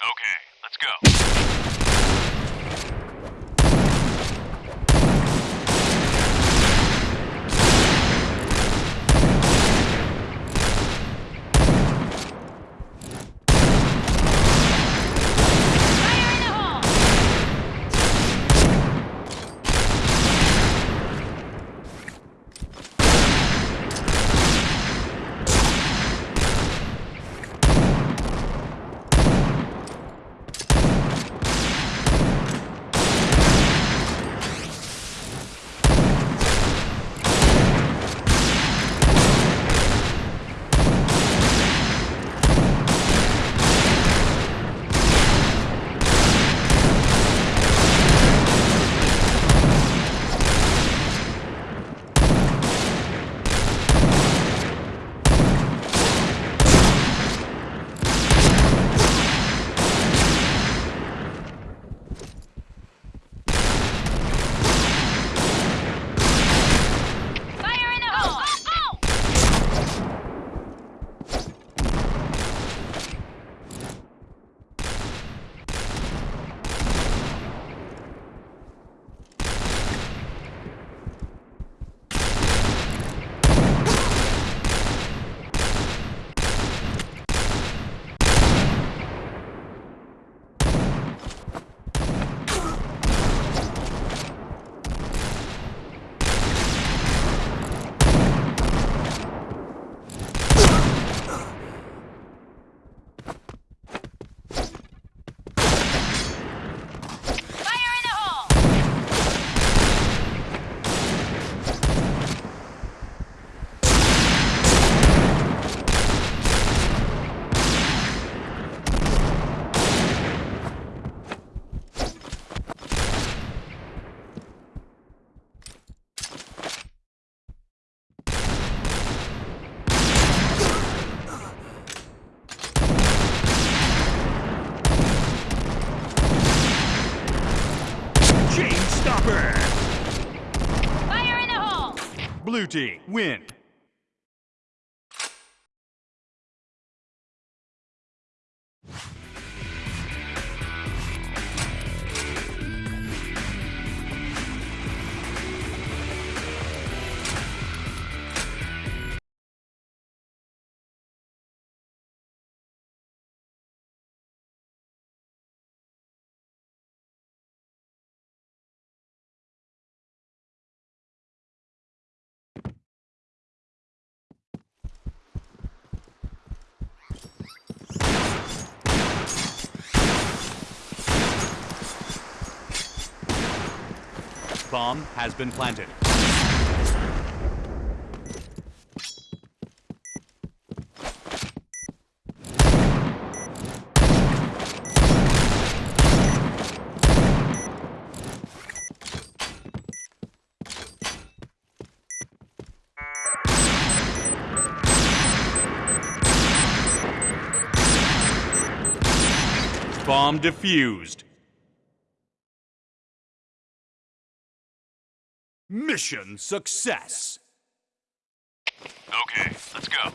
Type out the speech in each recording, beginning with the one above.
Okay, let's go. Blue team, win. Bomb has been planted. Bomb defused. Mission success. Okay, let's go.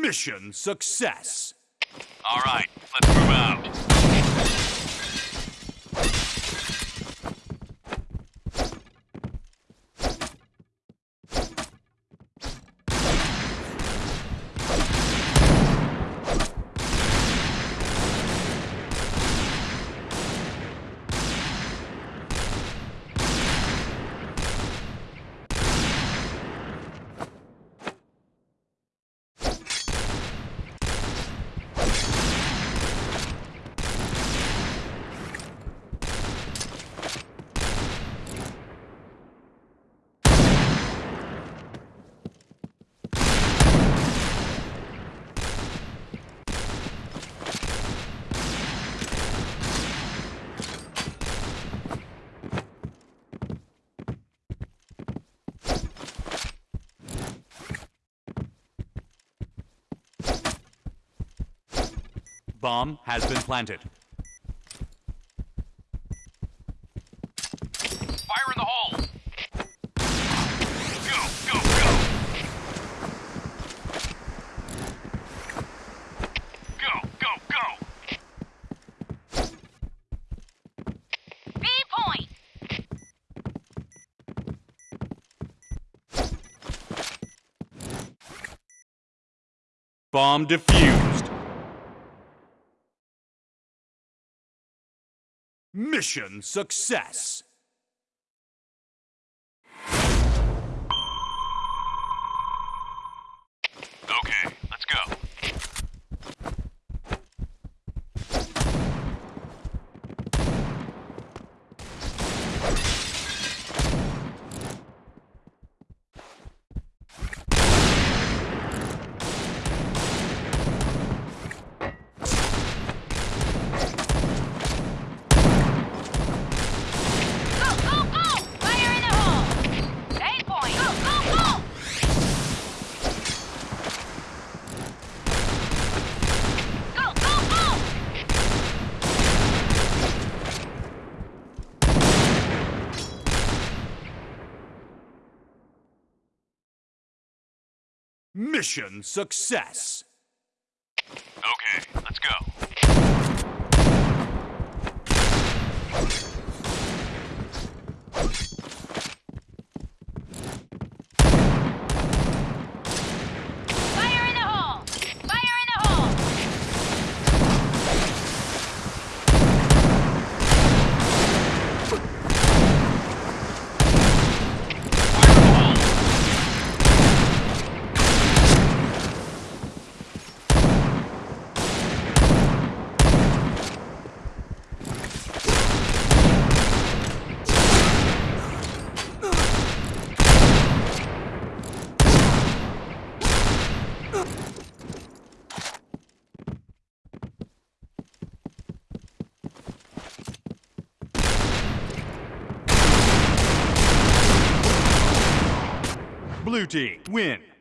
Mission success. All right, let's move out. Bomb has been planted. Fire in the hole. Go, go, go. Go, go, go. B point. Bomb defused. Mission success. Okay, let's go. Go, go, go! Fire in the hole! A point! Go, go, go! Go, go, go! Mission success. Okay, let's go. Fire in the hole! Fire in the hole! Fire in the hole. Blue team win.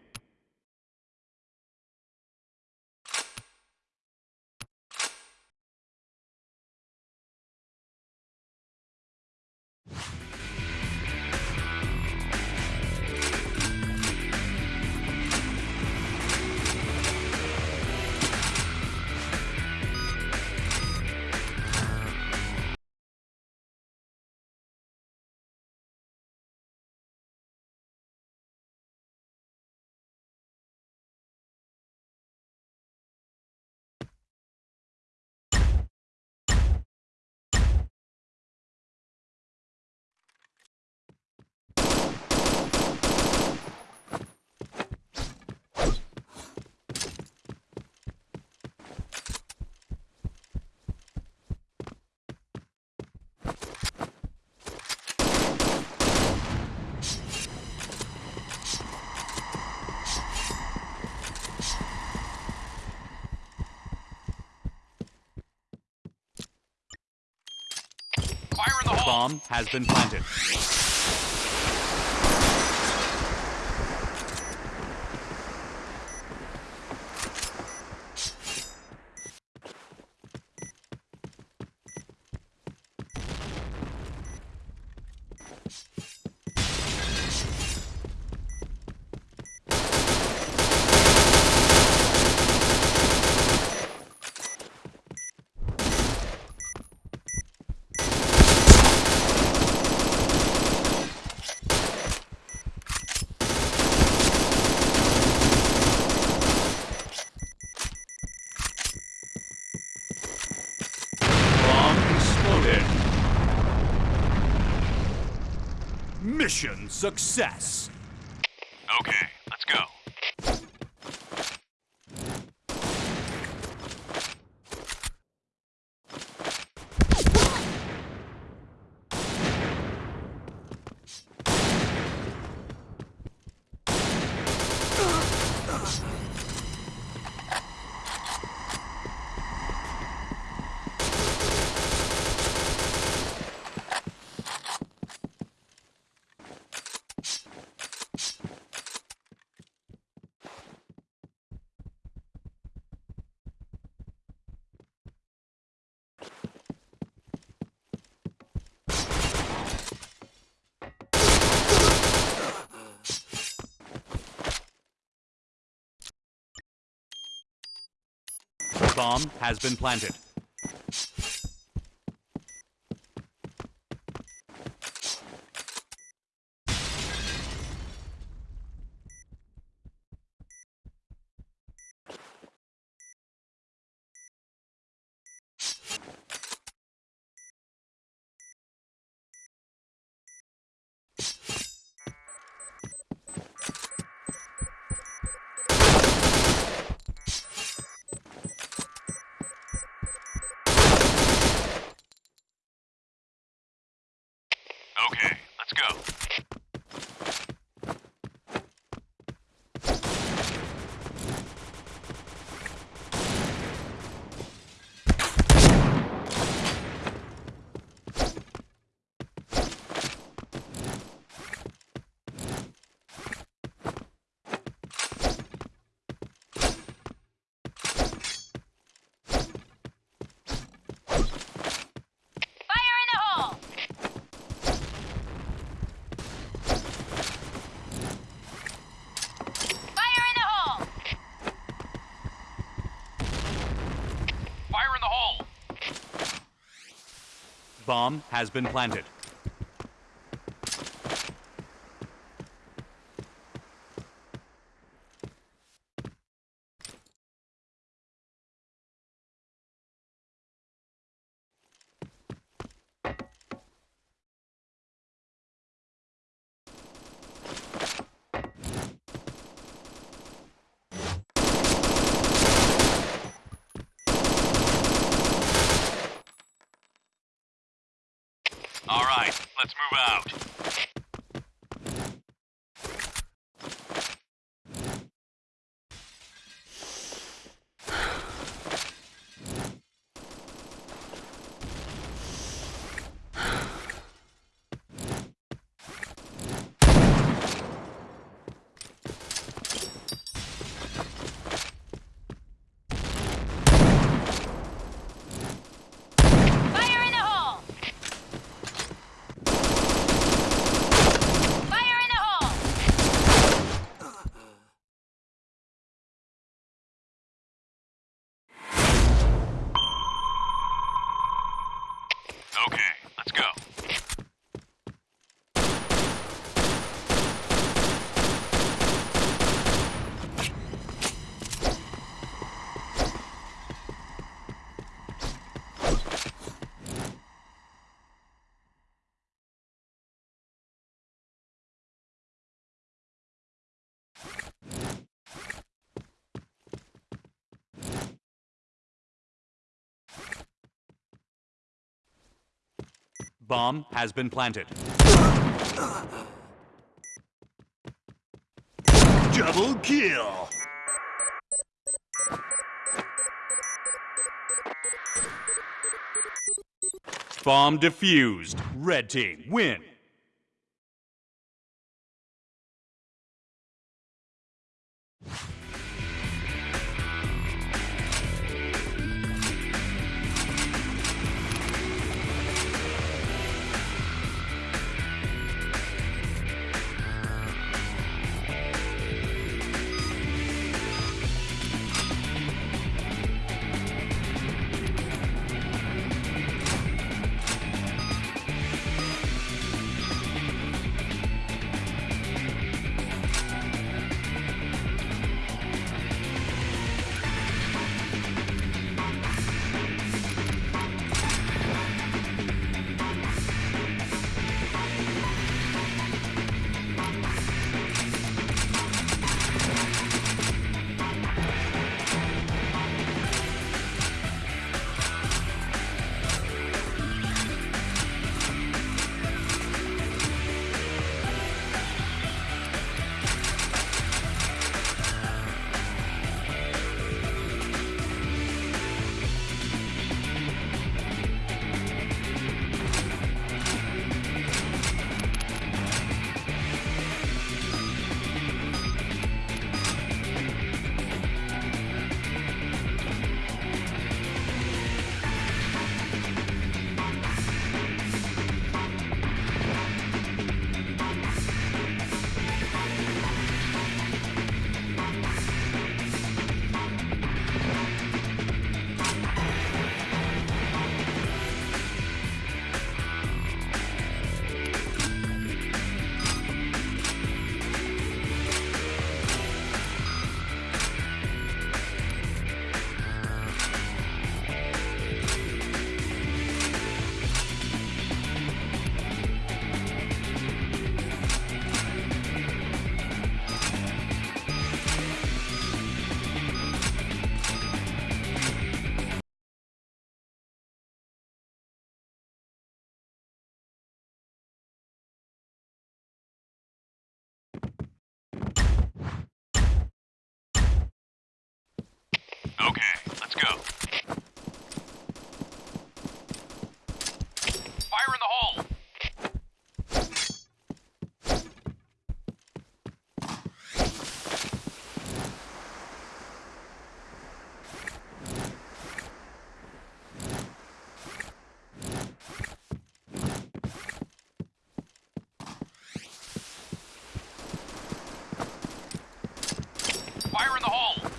Bomb has been planted. Bomb has been planted. Okay, let's go. Fire in the hole! Fire in the hole! Fire in the hole! Bomb has been planted. All right, let's move out. Fire in the hole! Fire in the hole! Okay, let's go. Bomb has been planted. Double kill. Bomb defused. Red team win. Okay, let's go. Fire in the hole! Fire in the hole!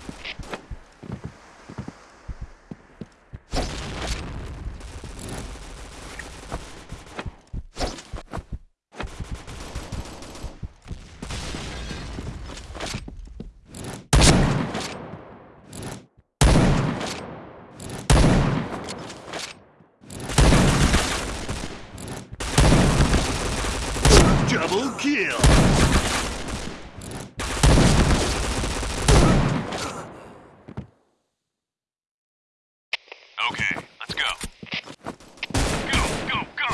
Double kill. Okay, let's go. Go, go, go!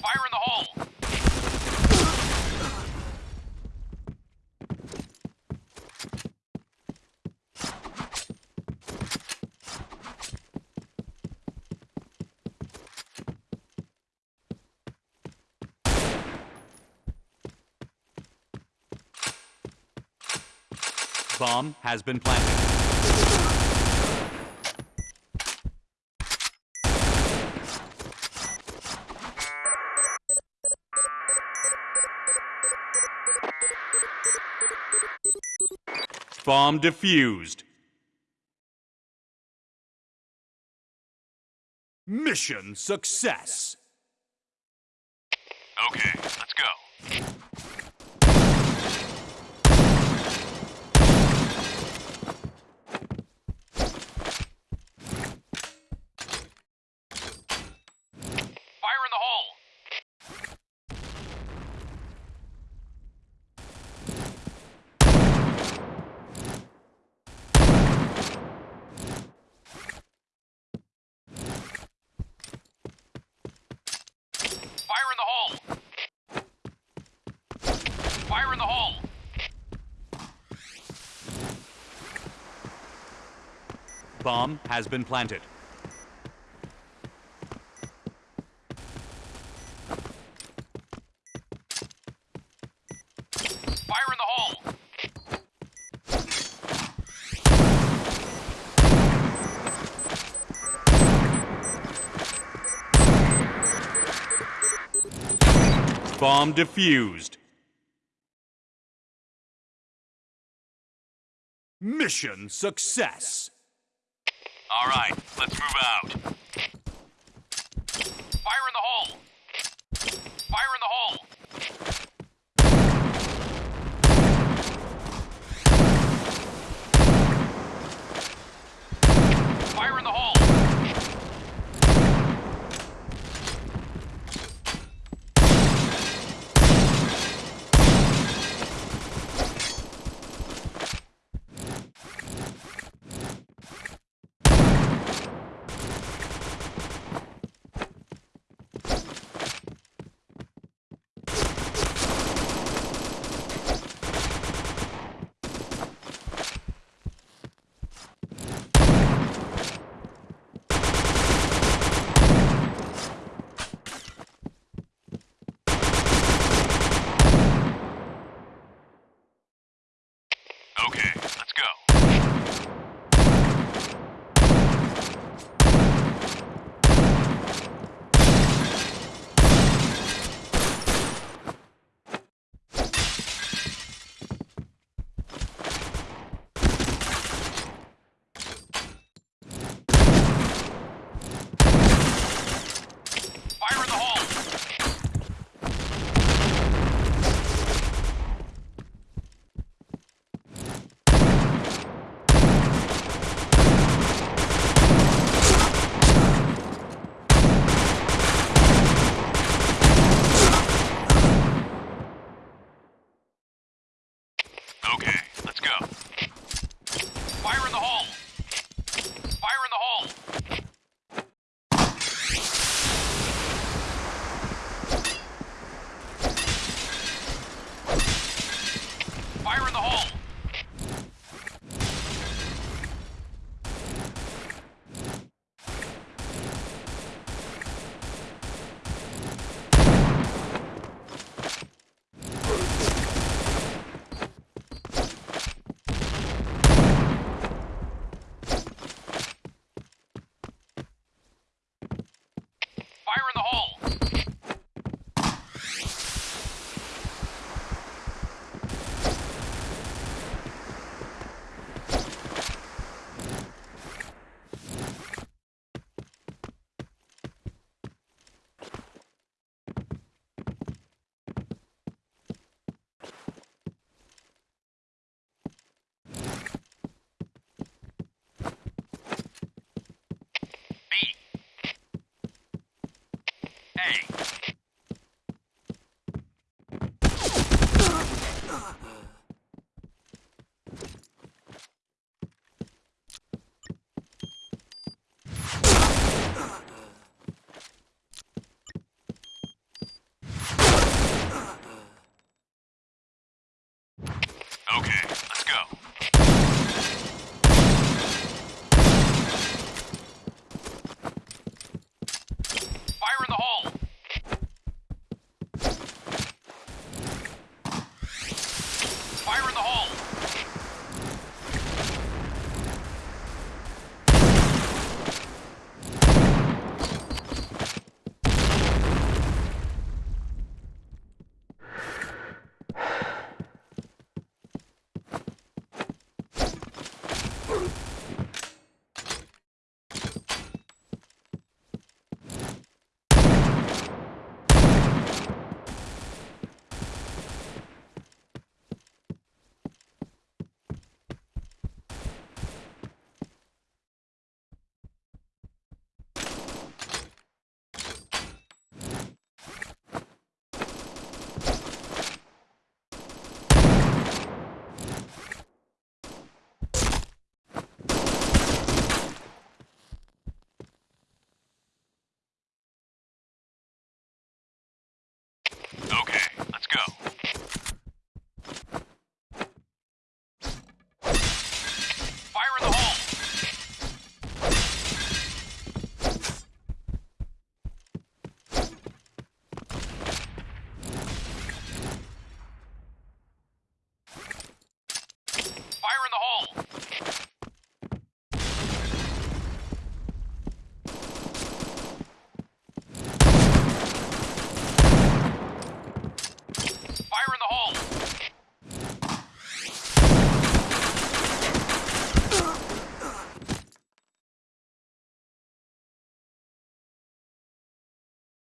Fire in the hole! Bomb has been planted. Bomb defused. Mission success. Okay, let's go. Fire in the hole! Fire in the hole! Fire in the hole! Bomb has been planted. Fire in the hole! Bomb defused. Mission success. All right, let's move out. Fire in the hole! Fire in the hole! Fire in the hole!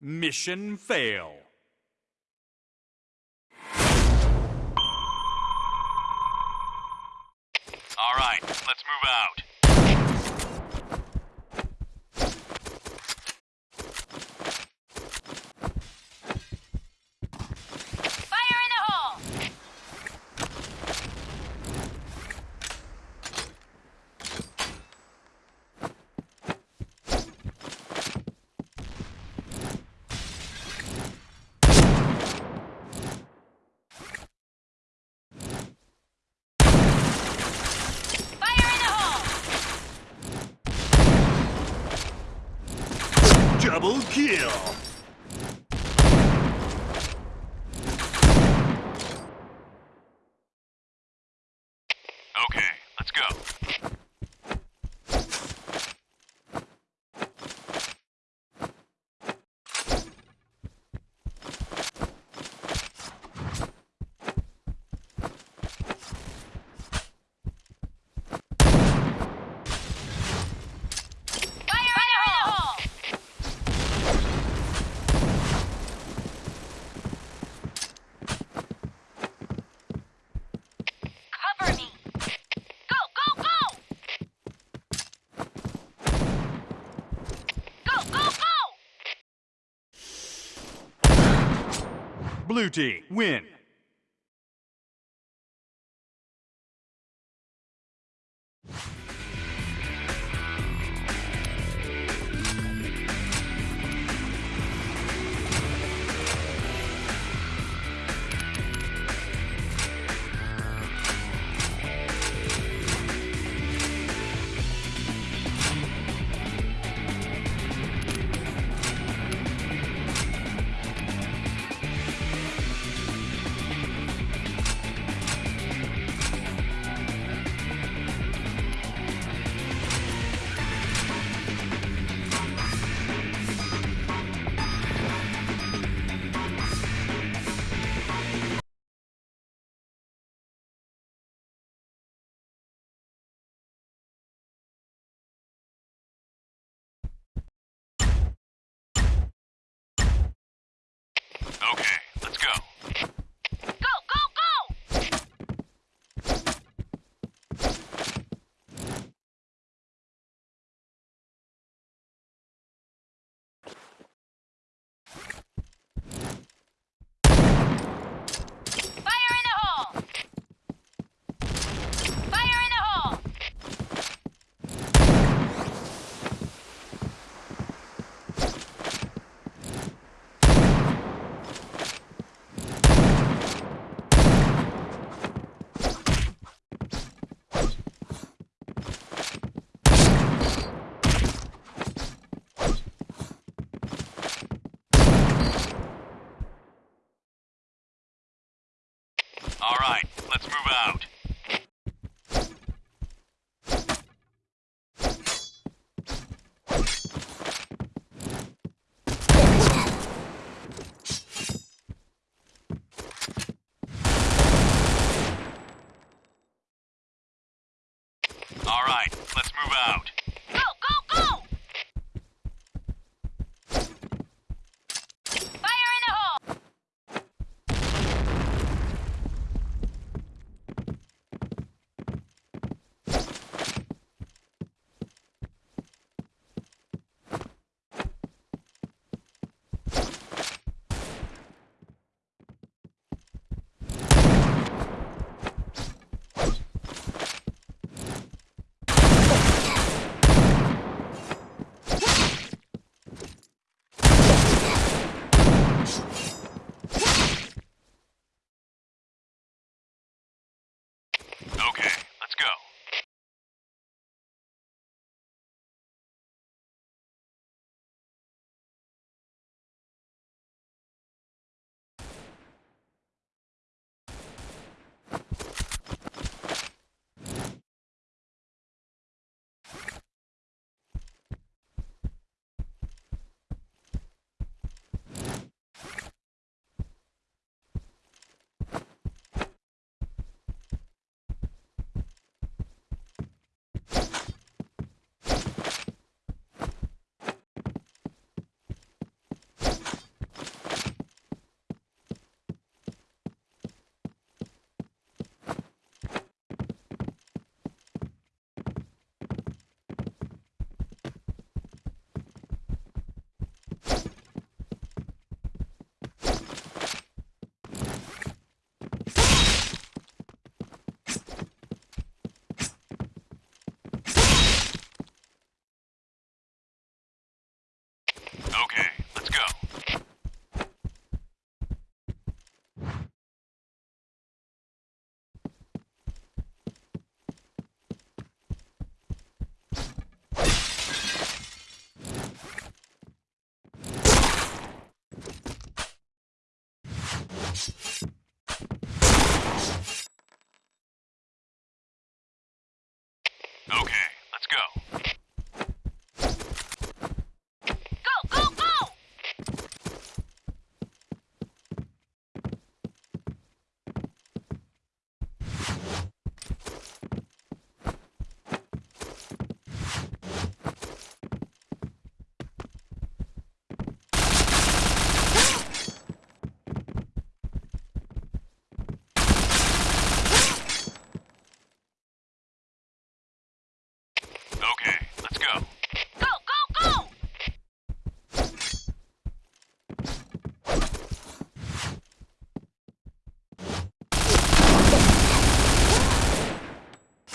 Mission fail. All right, let's move out. Fire in the hole! Fire in the hole! Double kill. Okay, let's go. Fire in the hole! Cover me! Go, go, go! Go, go, go! Blue team win.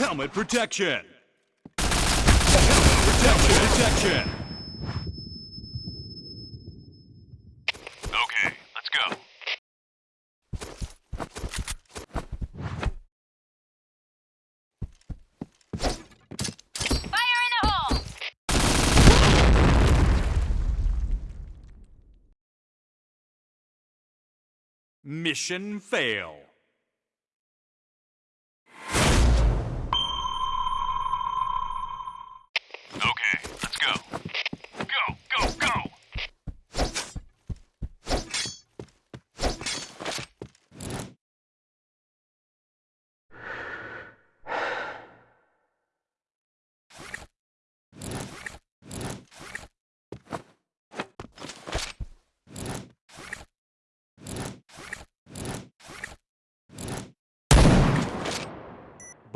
Helmet protection! Helmet protection! protection. Okay, let's go. Fire in the hole. Mission fail.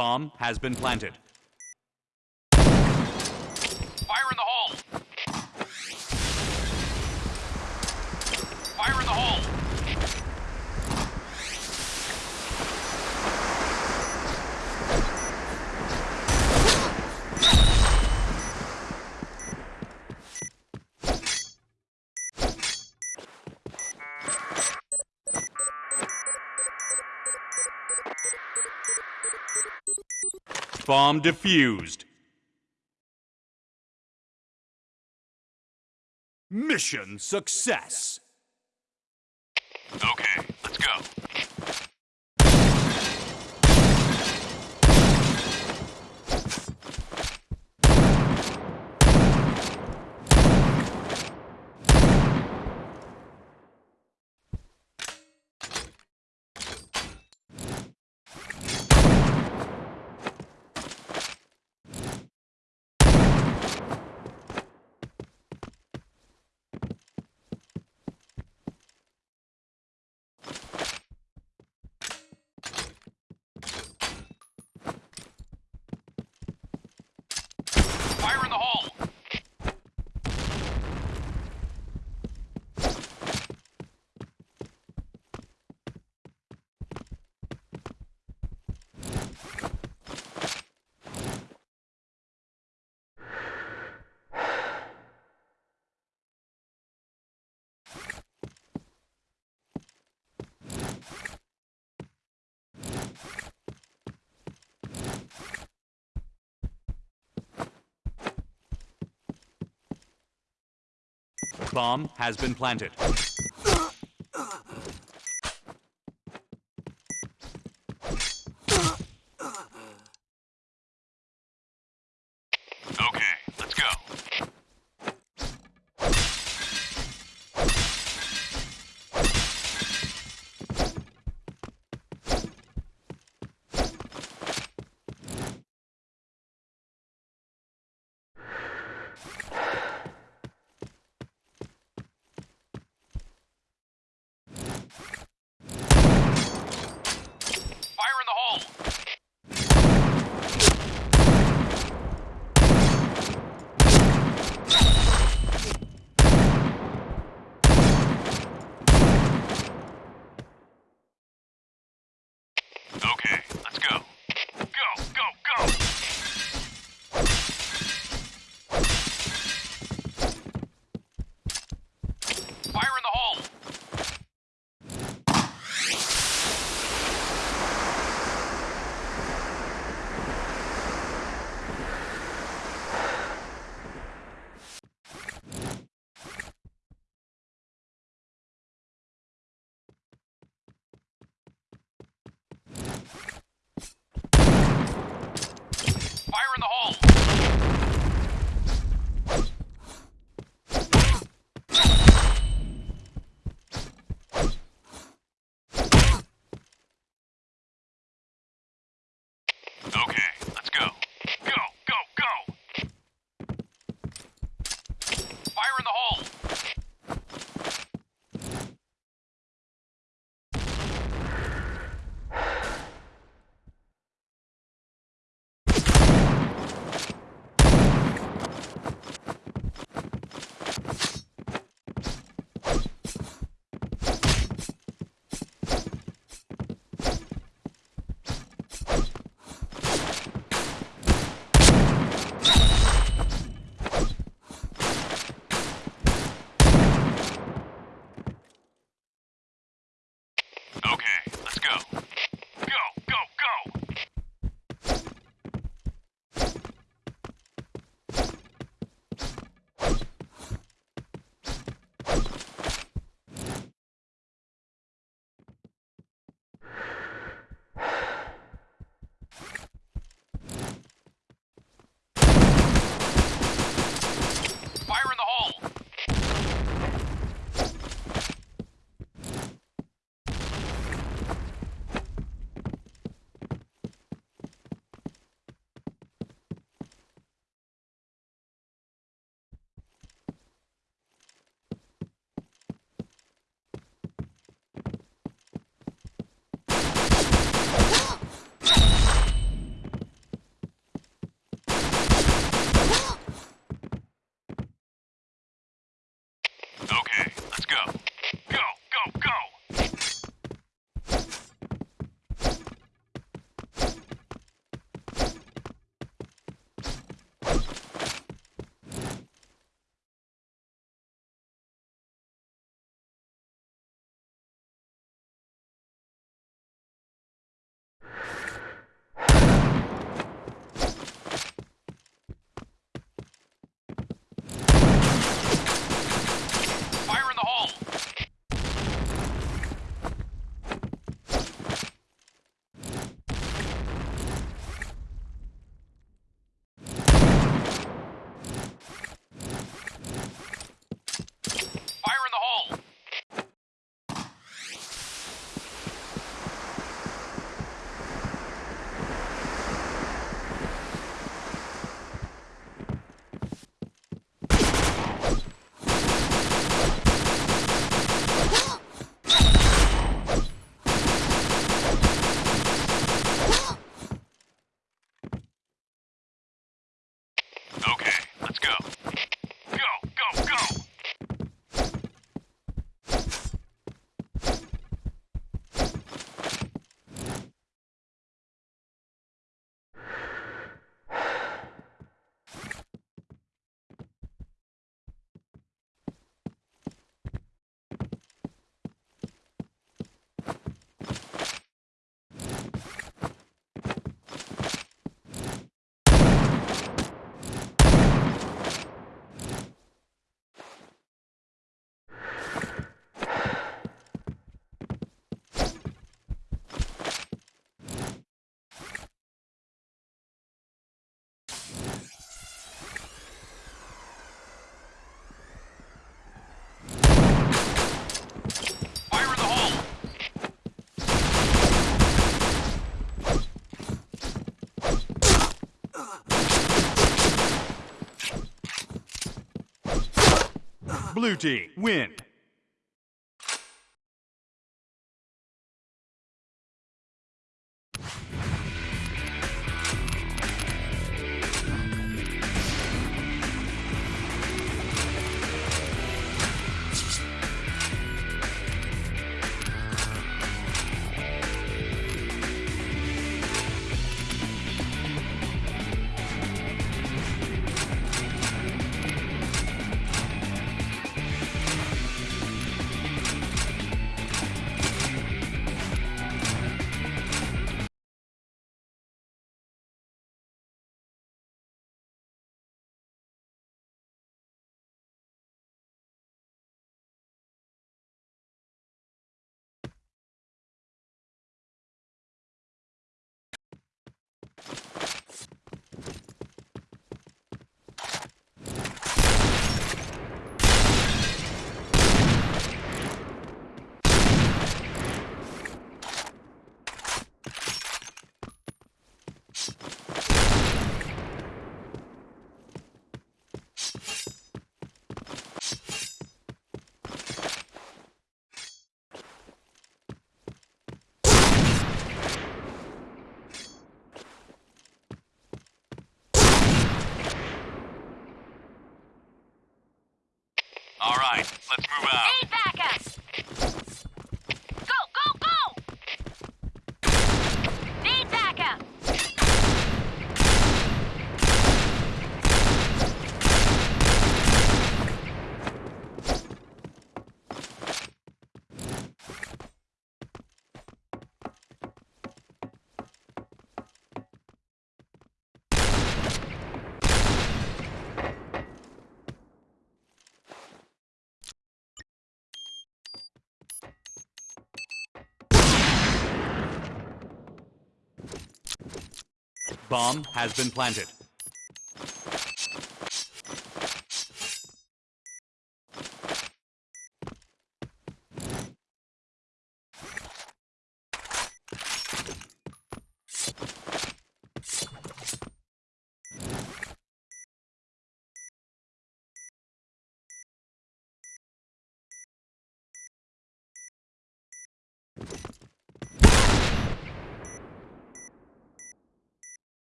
bomb has been planted. bomb defused. Mission success. Okay, let's go. Fire in the hole! Bomb has been planted. Blue team, win. Let's move out. Need backup! Go, go, go! Need backup! Bomb has been planted.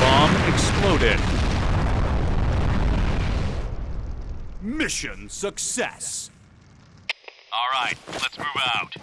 Bomb exploded. Mission success. All right, let's move out.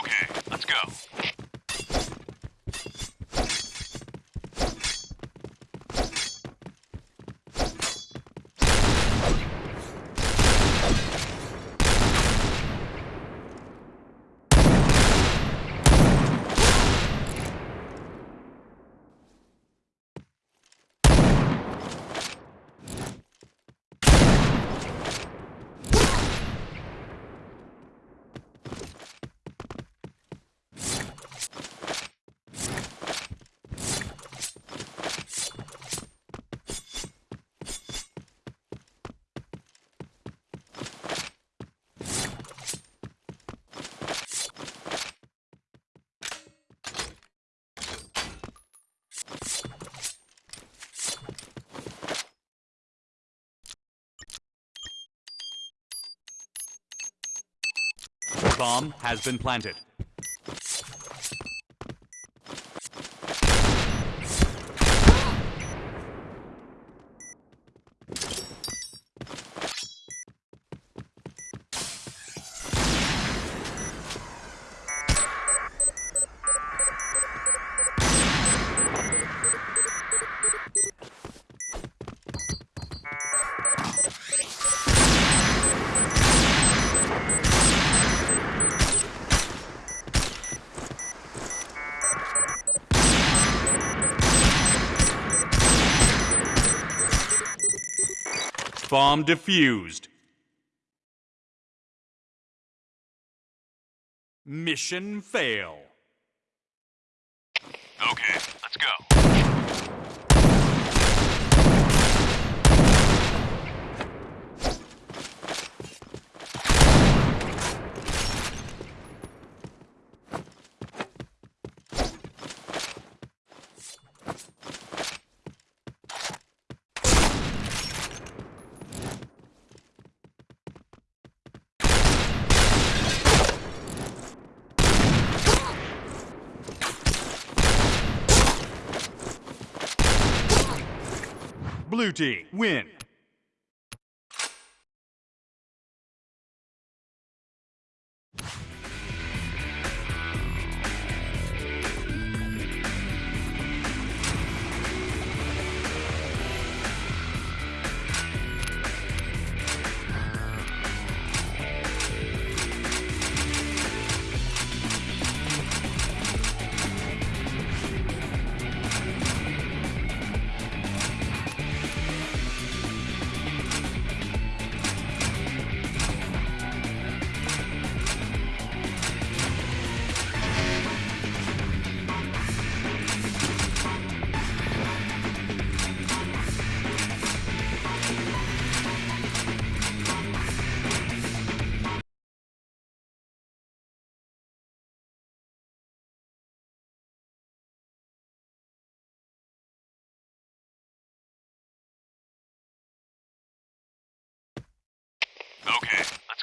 Okay, let's go. Bomb has been planted. Bomb defused. Mission fail. Okay, let's go. Blue win.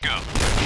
Let's go.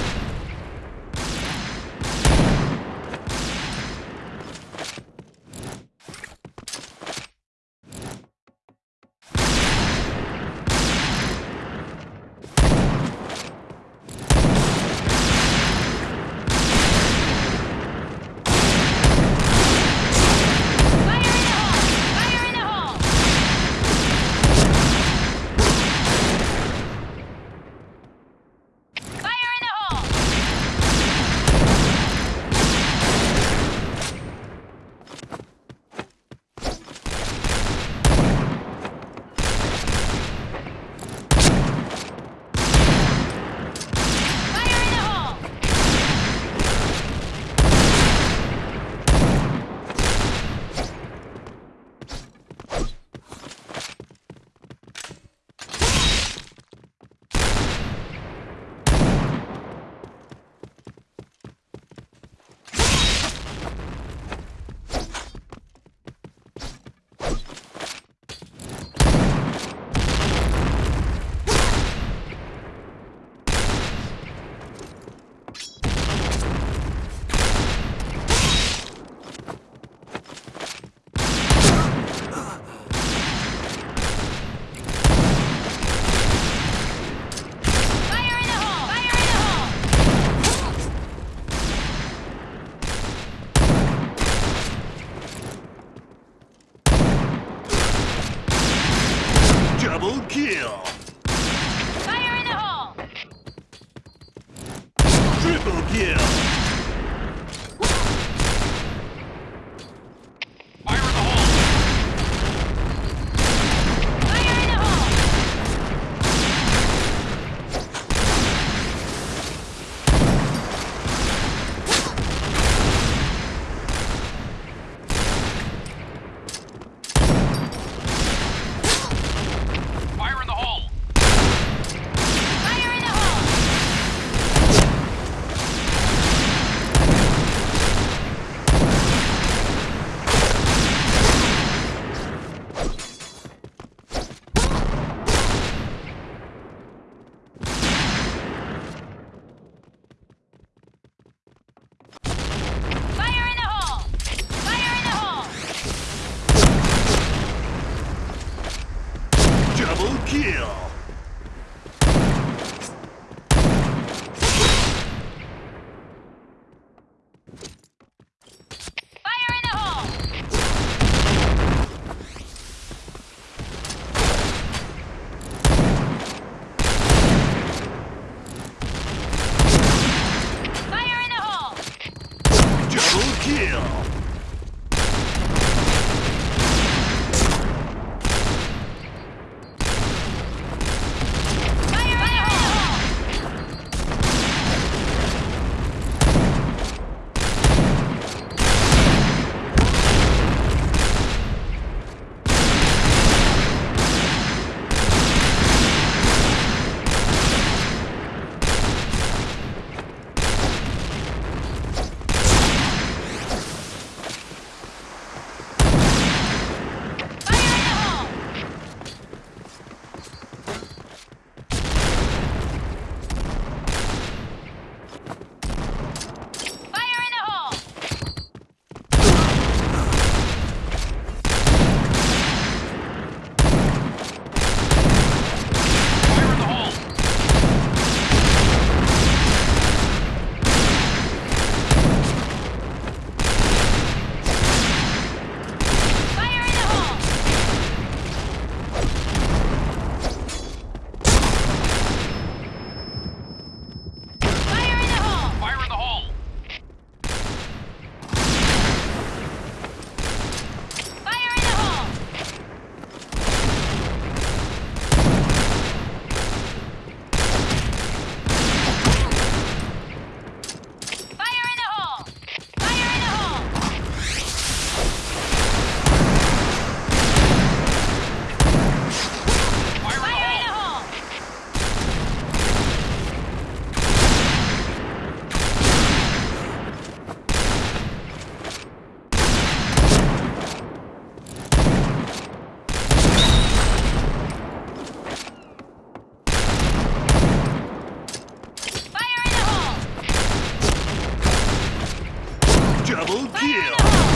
Double kill!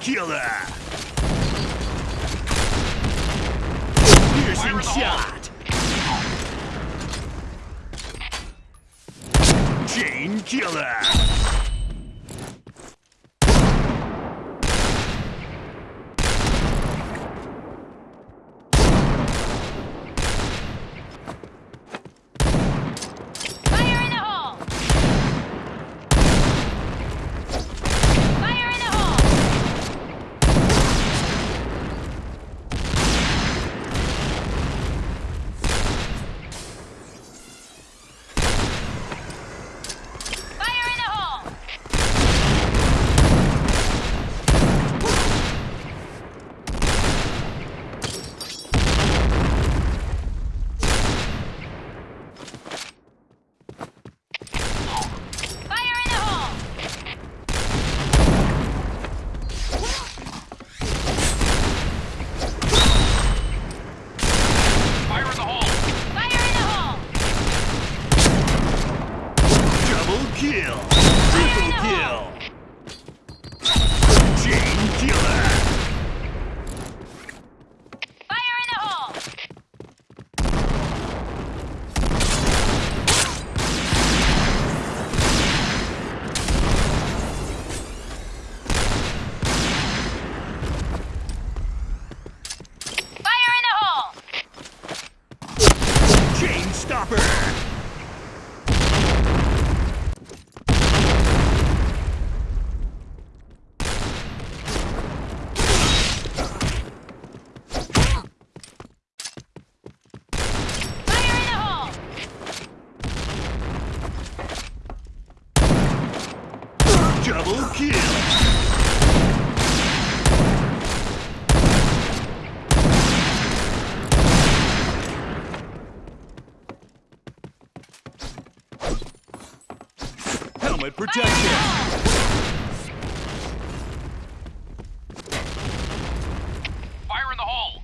killer! Piercing shot! Chain killer! Protection! Fire in the hole!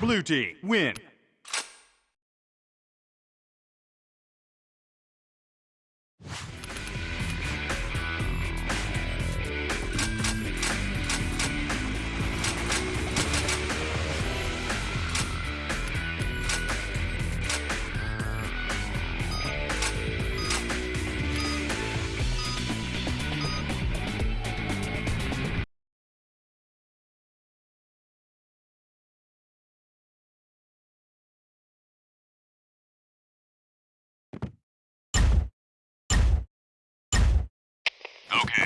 Blue team, win! Okay.